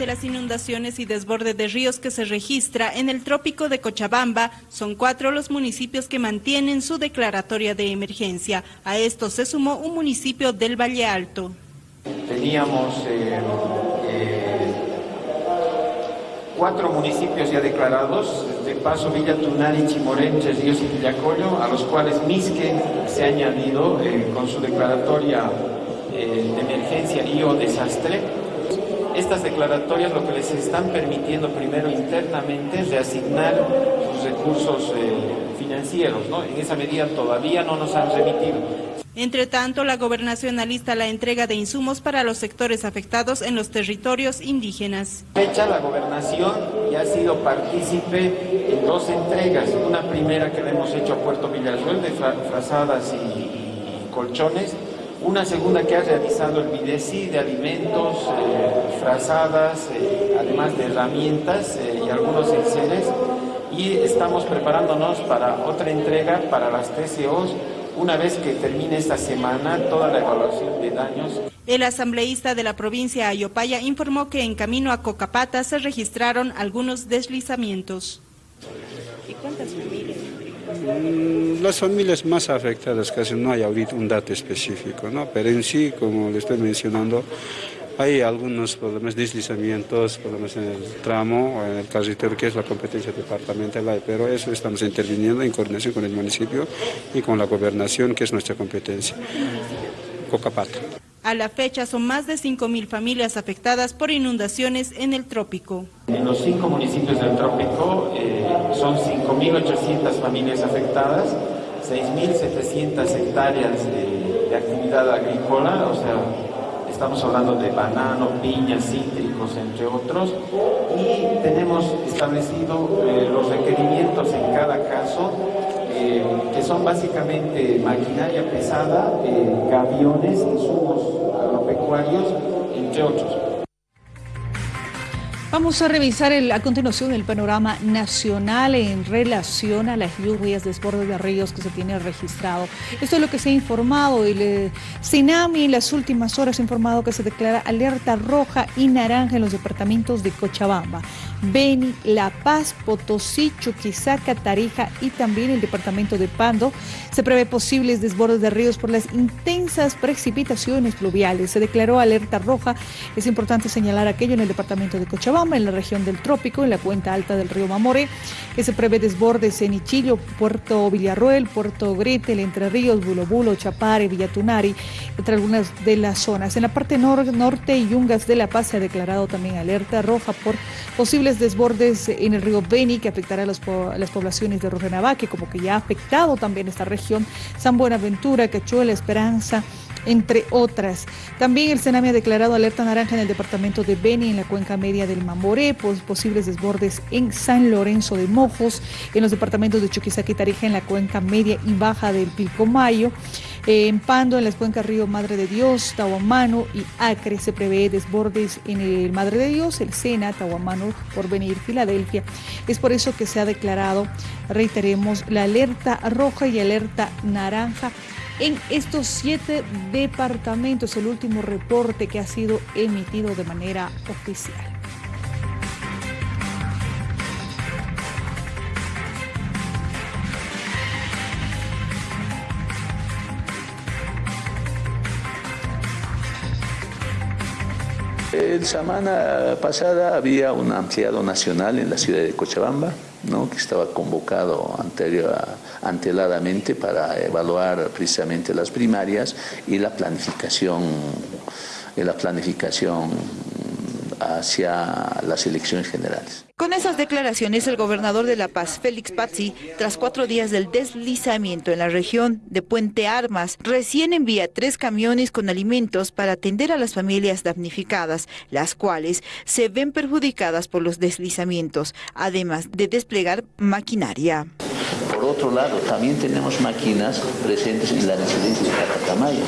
De las inundaciones y desborde de ríos que se registra en el trópico de Cochabamba, son cuatro los municipios que mantienen su declaratoria de emergencia. A esto se sumó un municipio del Valle Alto. Teníamos eh, eh, cuatro municipios ya declarados, de Paso, Villa Tunari, Chimorenches, Ríos y Villacollo, a los cuales Misque se ha añadido eh, con su declaratoria de emergencia y o desastre estas declaratorias lo que les están permitiendo primero internamente es reasignar sus recursos eh, financieros, ¿no? En esa medida todavía no nos han remitido. Entre tanto, la gobernación alista la entrega de insumos para los sectores afectados en los territorios indígenas. Fecha, la gobernación ya ha sido partícipe en dos entregas. Una primera que le hemos hecho a Puerto Villarruel de frazadas y colchones una segunda que ha realizado el BIDESI de alimentos, eh, frazadas, eh, además de herramientas eh, y algunos enseres. Y estamos preparándonos para otra entrega para las TCOs una vez que termine esta semana toda la evaluación de daños. El asambleísta de la provincia Ayopaya informó que en camino a Cocapata se registraron algunos deslizamientos. ¿Y cuántas las familias más afectadas, casi no hay ahorita un dato específico, ¿no? pero en sí, como le estoy mencionando, hay algunos problemas, deslizamientos, problemas en el tramo, en el carretero, que es la competencia departamental, pero eso estamos interviniendo en coordinación con el municipio y con la gobernación, que es nuestra competencia. Cocapata. A la fecha son más de 5.000 familias afectadas por inundaciones en el trópico. En los cinco municipios del trópico eh, son 5.800 familias afectadas, 6.700 hectáreas de, actividad agrícola, o sea, estamos hablando de banano, piñas, cítricos, entre otros, y tenemos establecido eh, los requerimientos en cada caso eh, que son básicamente maquinaria pesada, eh, gaviones, insumos agropecuarios, entre otros. Vamos a revisar a continuación el panorama nacional en relación a las lluvias, desbordes de ríos que se tiene registrado. Esto es lo que se ha informado. El CINAMI en las últimas horas ha informado que se declara alerta roja y naranja en los departamentos de Cochabamba, Beni, La Paz, Potosí, Chuquisaca, Tarija y también el departamento de Pando. Se prevé posibles desbordes de ríos por las intensas precipitaciones pluviales. Se declaró alerta roja. Es importante señalar aquello en el departamento de Cochabamba en la región del Trópico, en la cuenca alta del río Mamore, que se prevé desbordes en Ichillo, Puerto Villarruel, Puerto Gretel, Entre Ríos, Bulobulo, Chapare, Villatunari, entre algunas de las zonas. En la parte norte y Yungas de La Paz se ha declarado también alerta roja por posibles desbordes en el río Beni, que afectará a, las poblaciones de Rojenavaque, como que ya ha afectado también esta región, San Buenaventura, Cachuela, Esperanza, entre otras. También el Sename ha declarado alerta naranja en el departamento de Beni, en la cuenca media del Mamoré, posibles desbordes en San Lorenzo de Mojos, en los departamentos de Chuquisaca y Tarija, en la cuenca media y baja del Pilcomayo. En Pando, en las cuencas Río Madre de Dios, Tahuamano y Acre se prevé desbordes en el Madre de Dios, el Sena, Tahuamano, por venir Filadelfia. Es por eso que se ha declarado, reiteremos, la alerta roja y alerta naranja en estos siete departamentos, el último reporte que ha sido emitido de manera oficial. El semana pasada había un ampliado nacional en la ciudad de Cochabamba, ¿no? que estaba convocado anterior, anteladamente para evaluar precisamente las primarias y la planificación, la planificación hacia las elecciones generales. Con esas declaraciones, el gobernador de La Paz, Félix Pazzi, tras cuatro días del deslizamiento en la región de Puente Armas, recién envía tres camiones con alimentos para atender a las familias damnificadas, las cuales se ven perjudicadas por los deslizamientos, además de desplegar maquinaria otro lado, también tenemos máquinas presentes en la residencia de Catacamayo.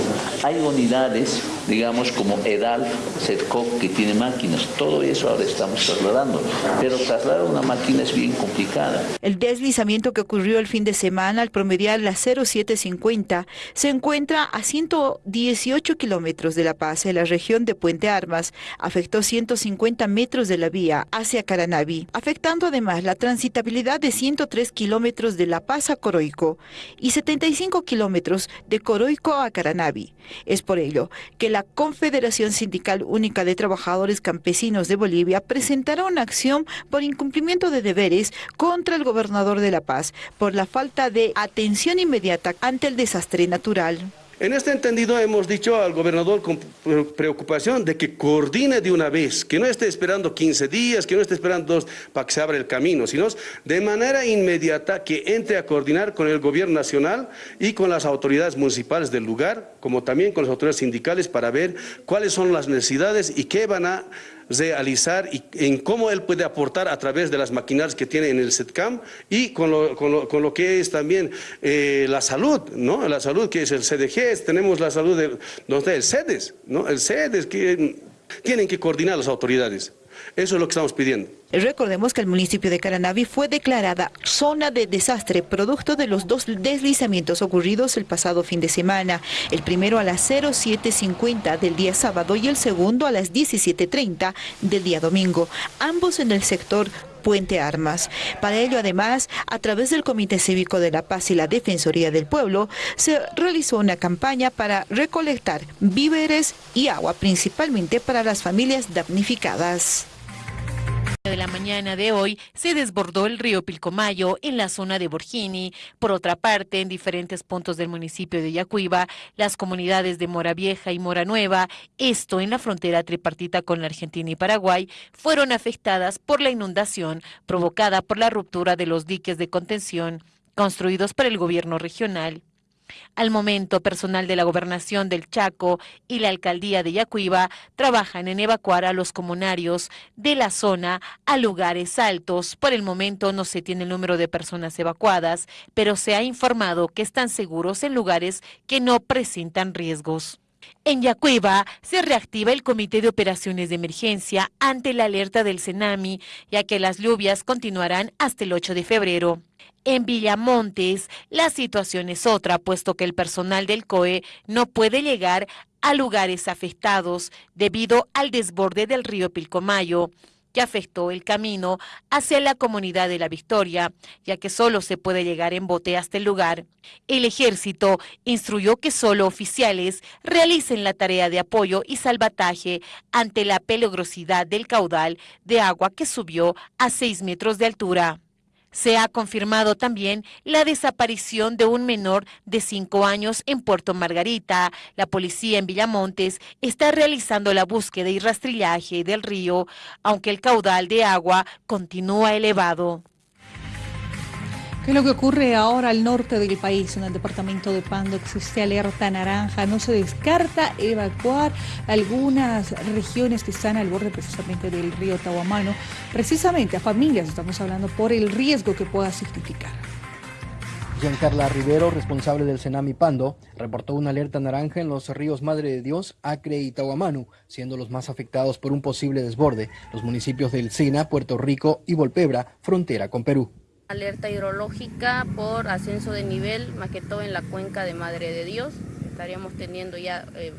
Hay unidades, digamos, como EDAL, CETCOC, que tiene máquinas. Todo eso ahora estamos trasladando. Pero trasladar una máquina es bien complicada. El deslizamiento que ocurrió el fin de semana al promediar la 0750 se encuentra a 118 kilómetros de La Paz, en la región de Puente Armas. Afectó 150 metros de la vía hacia Caranavi, afectando además la transitabilidad de 103 kilómetros de La Paz Coroico y 75 kilómetros de Coroico a Caranavi. Es por ello que la Confederación Sindical Única de Trabajadores Campesinos de Bolivia presentará una acción por incumplimiento de deberes contra el gobernador de La Paz por la falta de atención inmediata ante el desastre natural. En este entendido hemos dicho al gobernador con preocupación de que coordine de una vez, que no esté esperando 15 días, que no esté esperando dos para que se abra el camino, sino de manera inmediata que entre a coordinar con el gobierno nacional y con las autoridades municipales del lugar, como también con las autoridades sindicales para ver cuáles son las necesidades y qué van a realizar y en cómo él puede aportar a través de las maquinarias que tiene en el SETCAM y con lo, con lo, que es también eh, la salud, ¿no? La salud que es el CDG, tenemos la salud de, el CEDES, ¿no? El CEDES que tienen que coordinar las autoridades. Eso es lo que estamos pidiendo. Recordemos que el municipio de Caranavi fue declarada zona de desastre producto de los dos deslizamientos ocurridos el pasado fin de semana. El primero a las 07.50 del día sábado y el segundo a las 17.30 del día domingo, ambos en el sector Puente Armas. Para ello, además, a través del Comité Cívico de la Paz y la Defensoría del Pueblo, se realizó una campaña para recolectar víveres y agua, principalmente para las familias damnificadas la mañana de hoy se desbordó el río Pilcomayo en la zona de Borgini. Por otra parte, en diferentes puntos del municipio de Yacuiba, las comunidades de Mora Vieja y Mora Nueva, esto en la frontera tripartita con la Argentina y Paraguay, fueron afectadas por la inundación provocada por la ruptura de los diques de contención construidos por el gobierno regional. Al momento, personal de la Gobernación del Chaco y la Alcaldía de Yacuiba trabajan en evacuar a los comunarios de la zona a lugares altos. Por el momento no se tiene el número de personas evacuadas, pero se ha informado que están seguros en lugares que no presentan riesgos. En Yacuiba se reactiva el Comité de Operaciones de Emergencia ante la alerta del tsunami, ya que las lluvias continuarán hasta el 8 de febrero. En Villamontes, la situación es otra, puesto que el personal del COE no puede llegar a lugares afectados debido al desborde del río Pilcomayo que afectó el camino hacia la comunidad de La Victoria, ya que solo se puede llegar en bote hasta el lugar. El ejército instruyó que solo oficiales realicen la tarea de apoyo y salvataje ante la peligrosidad del caudal de agua que subió a 6 metros de altura. Se ha confirmado también la desaparición de un menor de cinco años en Puerto Margarita. La policía en Villamontes está realizando la búsqueda y rastrillaje del río, aunque el caudal de agua continúa elevado. ¿Qué es lo que ocurre ahora al norte del país? En el departamento de Pando existe alerta naranja. No se descarta evacuar algunas regiones que están al borde precisamente del río Tahuamano, precisamente a familias, estamos hablando, por el riesgo que pueda significar. Giancarla Rivero, responsable del Senami Pando, reportó una alerta naranja en los ríos Madre de Dios, Acre y Tahuamanu, siendo los más afectados por un posible desborde, los municipios del Sena, Puerto Rico y Volpebra, frontera con Perú. Alerta hidrológica por ascenso de nivel, más que todo en la cuenca de Madre de Dios. Estaríamos teniendo ya, eh,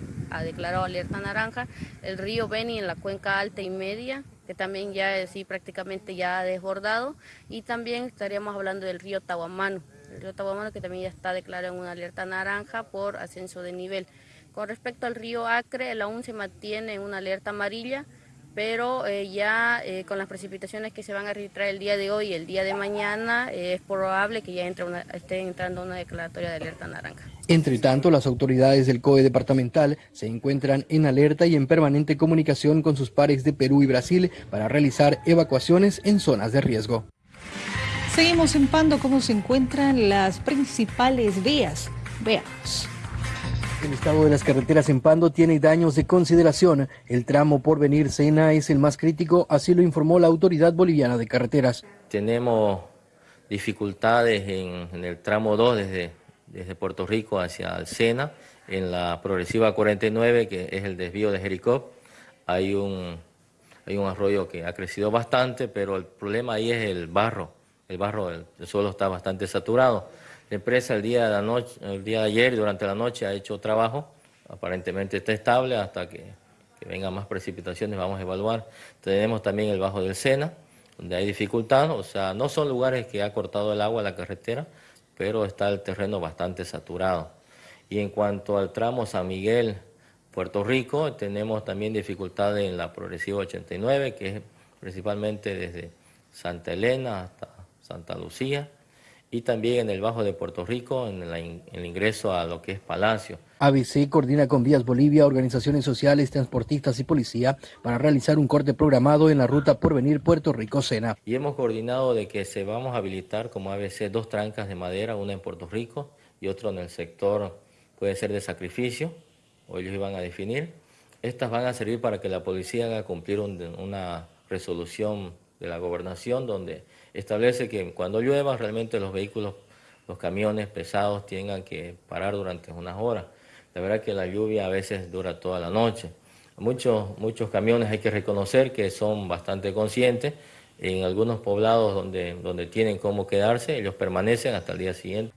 declarado alerta naranja. El río Beni en la cuenca alta y media, que también ya sí prácticamente ya ha desbordado. Y también estaríamos hablando del río Tahuamano. El río Tahuamano que también ya está declarado en una alerta naranja por ascenso de nivel. Con respecto al río Acre, el aún se mantiene en una alerta amarilla pero eh, ya eh, con las precipitaciones que se van a registrar el día de hoy y el día de mañana, eh, es probable que ya entre una, esté entrando una declaratoria de alerta naranja. Entre tanto, las autoridades del COE departamental se encuentran en alerta y en permanente comunicación con sus pares de Perú y Brasil para realizar evacuaciones en zonas de riesgo. Seguimos en Pando cómo se encuentran las principales vías. Veamos. El estado de las carreteras en Pando tiene daños de consideración. El tramo por venir Sena es el más crítico, así lo informó la Autoridad Boliviana de Carreteras. Tenemos dificultades en, el tramo 2 desde, desde Puerto Rico hacia el Sena, en la progresiva 49, que es el desvío de Jericó. Hay un, hay un arroyo que ha crecido bastante, pero el problema ahí es el barro. El barro, el, suelo está bastante saturado. La empresa el día de, la noche, el día de ayer, durante la noche, ha hecho trabajo. Aparentemente está estable hasta que, que vengan más precipitaciones, vamos a evaluar. Tenemos también el bajo del Sena, donde hay dificultad, o sea, no son lugares que ha cortado el agua la carretera, pero está el terreno bastante saturado. Y en cuanto al tramo San Miguel, Puerto Rico, tenemos también dificultades en la progresiva 89, que es principalmente desde Santa Elena hasta Santa Lucía, y también en el Bajo de Puerto Rico, en, el ingreso a lo que es Palacio. ABC coordina con Vías Bolivia, organizaciones sociales, transportistas y policía para realizar un corte programado en la ruta por venir Puerto Rico-Sena. Y hemos coordinado de que se vamos a habilitar como ABC dos trancas de madera, una en Puerto Rico y otra en el sector, puede ser de sacrificio, o ellos iban a definir. Estas van a servir para que la policía haga cumplir una resolución de la gobernación donde establece que cuando llueva realmente los vehículos, los camiones pesados tengan que parar durante unas horas. La verdad que la lluvia a veces dura toda la noche. Muchos, muchos camiones hay que reconocer que son bastante conscientes. En algunos poblados donde, donde tienen cómo quedarse, ellos permanecen hasta el día siguiente.